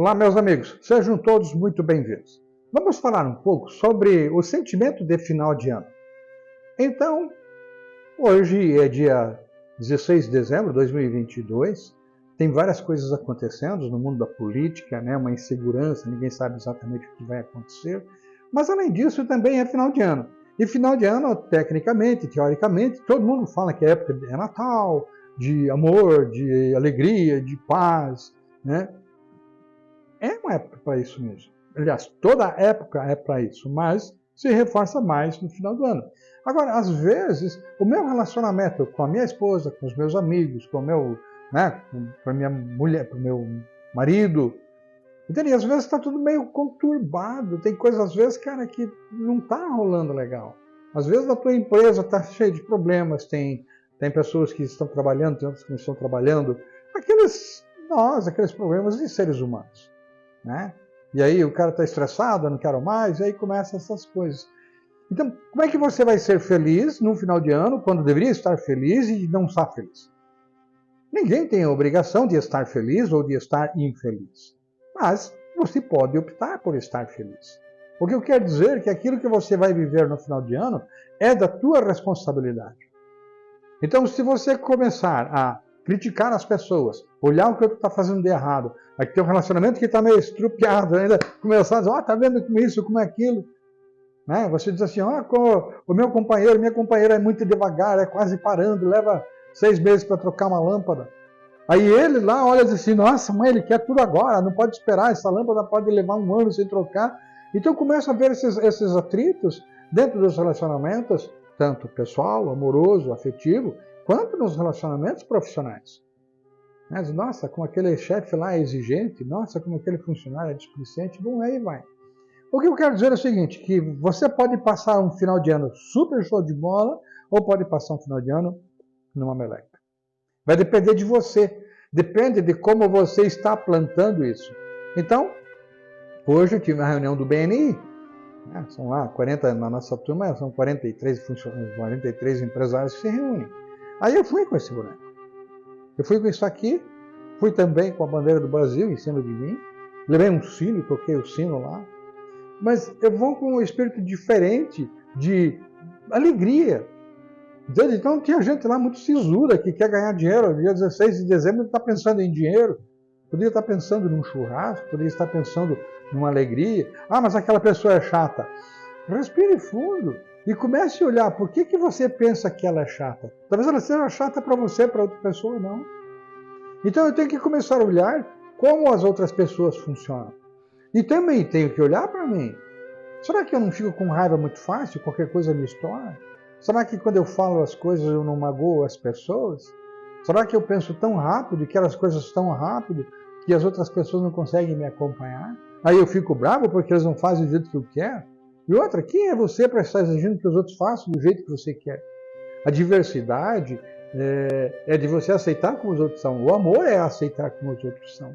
Olá, meus amigos, sejam todos muito bem-vindos. Vamos falar um pouco sobre o sentimento de final de ano. Então, hoje é dia 16 de dezembro de 2022, tem várias coisas acontecendo no mundo da política, né? uma insegurança, ninguém sabe exatamente o que vai acontecer, mas além disso também é final de ano. E final de ano, tecnicamente, teoricamente, todo mundo fala que a época é Natal, de amor, de alegria, de paz, né? É uma época para isso mesmo. Aliás, toda época é para isso, mas se reforça mais no final do ano. Agora, às vezes, o meu relacionamento com a minha esposa, com os meus amigos, com o meu, né, com a minha mulher, com o meu marido, entende? Às vezes está tudo meio conturbado. Tem coisas, às vezes, cara, que não está rolando legal. Às vezes a tua empresa está cheia de problemas, tem, tem pessoas que estão trabalhando, tem outras que não estão trabalhando. Aqueles, nós, aqueles problemas de seres humanos né? E aí o cara está estressado, não quero mais, e aí começam essas coisas. Então, como é que você vai ser feliz no final de ano, quando deveria estar feliz e não está feliz? Ninguém tem a obrigação de estar feliz ou de estar infeliz. Mas você pode optar por estar feliz. O que eu quero dizer é que aquilo que você vai viver no final de ano é da tua responsabilidade. Então, se você começar a criticar as pessoas, olhar o que outro está fazendo de errado, aí tem um relacionamento que está meio estrupiado ainda, começar a dizer, ó, oh, tá vendo como isso, como é aquilo. Né? Você diz assim, ó, oh, o meu companheiro, minha companheira é muito devagar, é quase parando, leva seis meses para trocar uma lâmpada. Aí ele lá olha e diz assim, nossa, mãe, ele quer tudo agora, não pode esperar, essa lâmpada pode levar um ano sem trocar. Então começa a ver esses, esses atritos dentro dos relacionamentos, tanto pessoal, amoroso, afetivo, quanto nos relacionamentos profissionais. Mas, nossa, como aquele chefe lá é exigente, nossa, como aquele funcionário é displicente, bom, aí vai. O que eu quero dizer é o seguinte, que você pode passar um final de ano super show de bola, ou pode passar um final de ano numa meleca. Vai depender de você, depende de como você está plantando isso. Então, hoje eu tive uma reunião do BNI, né, são lá 40, na nossa turma são 43, 43 empresários que se reúnem. Aí eu fui com esse boneco. Eu fui com isso aqui, fui também com a bandeira do Brasil em cima de mim, levei um sino, toquei o sino lá, mas eu vou com um espírito diferente de alegria. Então tinha gente lá muito sisuda que quer ganhar dinheiro. Dia 16 de dezembro está pensando em dinheiro. Podia estar pensando num churrasco, podia estar pensando numa alegria. Ah, mas aquela pessoa é chata. Respire fundo. E comece a olhar por que, que você pensa que ela é chata. Talvez ela seja chata para você, para outra pessoa não. Então eu tenho que começar a olhar como as outras pessoas funcionam. E também tenho que olhar para mim. Será que eu não fico com raiva muito fácil? Qualquer coisa me estoura? Será que quando eu falo as coisas eu não magoo as pessoas? Será que eu penso tão rápido, que as coisas tão rápido, que as outras pessoas não conseguem me acompanhar? Aí eu fico bravo porque eles não fazem do jeito que eu quero? E outra, quem é você para estar exigindo que os outros façam do jeito que você quer? A diversidade é, é, de você aceitar como os outros são. O amor é aceitar como os outros são.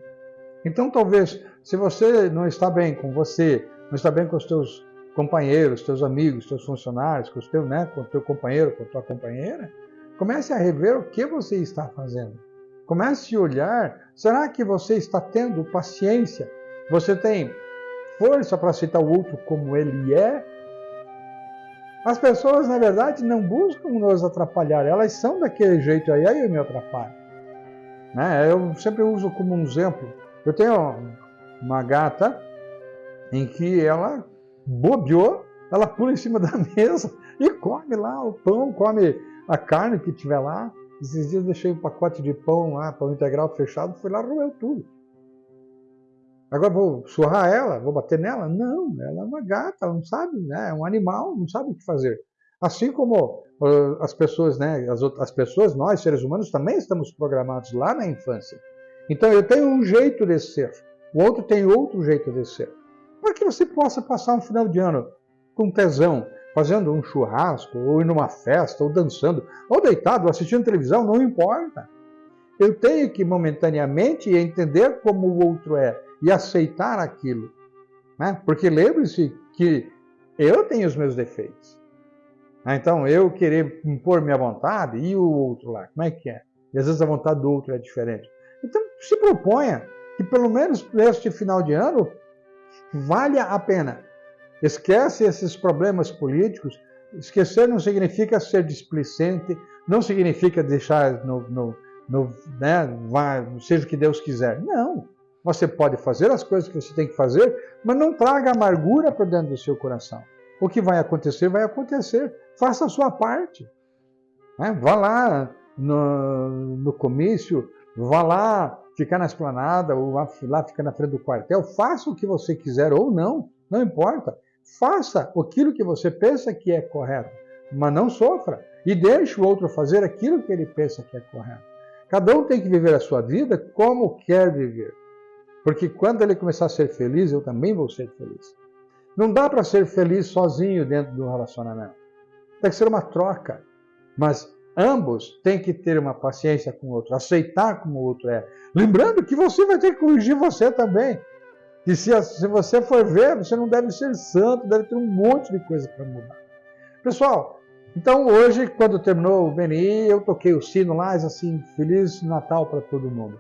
Então, talvez, se você não está bem com você, não está bem com os teus companheiros, teus amigos, teus funcionários, com, os teu, né, com o teu companheiro, com a tua companheira, comece a rever o que você está fazendo. Comece a olhar, será que você está tendo paciência? Você tem força para aceitar o outro como ele é. As pessoas, na verdade, não buscam nos atrapalhar, elas são daquele jeito aí, aí eu me atrapalho. Né? Eu sempre uso como um exemplo. Eu tenho uma gata em que ela bobeou, ela pula em cima da mesa e come lá o pão, come a carne que tiver lá. Esses dias deixei um pacote de pão lá, pão integral fechado, fui lá roeu tudo. Agora vou surrar ela, vou bater nela? Não, ela é uma gata, ela não sabe, né? É um animal, não sabe o que fazer. Assim como uh, as pessoas, né? As, outras, as pessoas, nós seres humanos também estamos programados lá na infância. Então eu tenho um jeito de ser, o outro tem outro jeito de ser. Para que você possa passar um final de ano com tesão, fazendo um churrasco, ou ir numa festa, ou dançando, ou deitado, ou assistindo televisão, não importa. Eu tenho que momentaneamente entender como o outro é e aceitar aquilo. Né? Porque lembre-se que eu tenho os meus defeitos. Então, eu querer impor minha vontade e o outro lá, como é que é? E às vezes a vontade do outro é diferente. Então, se proponha que pelo menos neste final de ano valha a pena. Esquece esses problemas políticos. Esquecer não significa ser displicente, não significa deixar no, no, no né, seja o que Deus quiser. Não. Você pode fazer as coisas que você tem que fazer, mas não traga amargura para dentro do seu coração. O que vai acontecer, vai acontecer. Faça a sua parte. Né? Vá lá no, no comício, vá lá ficar na esplanada, ou lá ficar na frente do quartel. Faça o que você quiser ou não, não importa. Faça aquilo que você pensa que é correto, mas não sofra. E deixe o outro fazer aquilo que ele pensa que é correto. Cada um tem que viver a sua vida como quer viver. Porque quando ele começar a ser feliz, eu também vou ser feliz. Não dá para ser feliz sozinho dentro do relacionamento. Tem que ser uma troca. Mas ambos têm que ter uma paciência com o outro, aceitar como o outro é. Lembrando que você vai ter que corrigir você também. E se, se você for ver, você não deve ser santo, deve ter um monte de coisa para mudar. Pessoal, então hoje, quando terminou o BNI, eu toquei o sino lá, assim, Feliz Natal para todo mundo.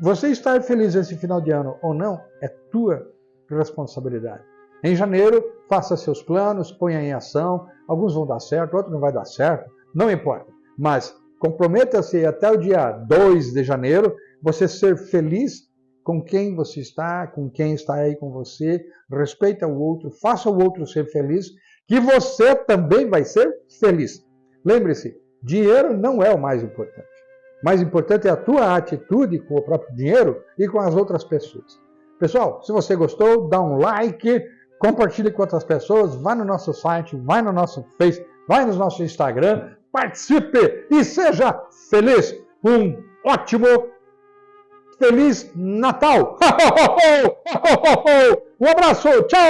Você estar feliz esse final de ano ou não é tua responsabilidade. Em janeiro, faça seus planos, ponha em ação. Alguns vão dar certo, outros não vai dar certo, não importa. Mas comprometa-se até o dia 2 de janeiro, você ser feliz com quem você está, com quem está aí com você, respeita o outro, faça o outro ser feliz, que você também vai ser feliz. Lembre-se, dinheiro não é o mais importante. Mais importante é a tua atitude com o próprio dinheiro e com as outras pessoas. Pessoal, se você gostou, dá um like, compartilhe com outras pessoas, vai no nosso site, vai no nosso Face, vai no nosso Instagram, participe e seja feliz. Um ótimo, feliz Natal! Um abraço, tchau!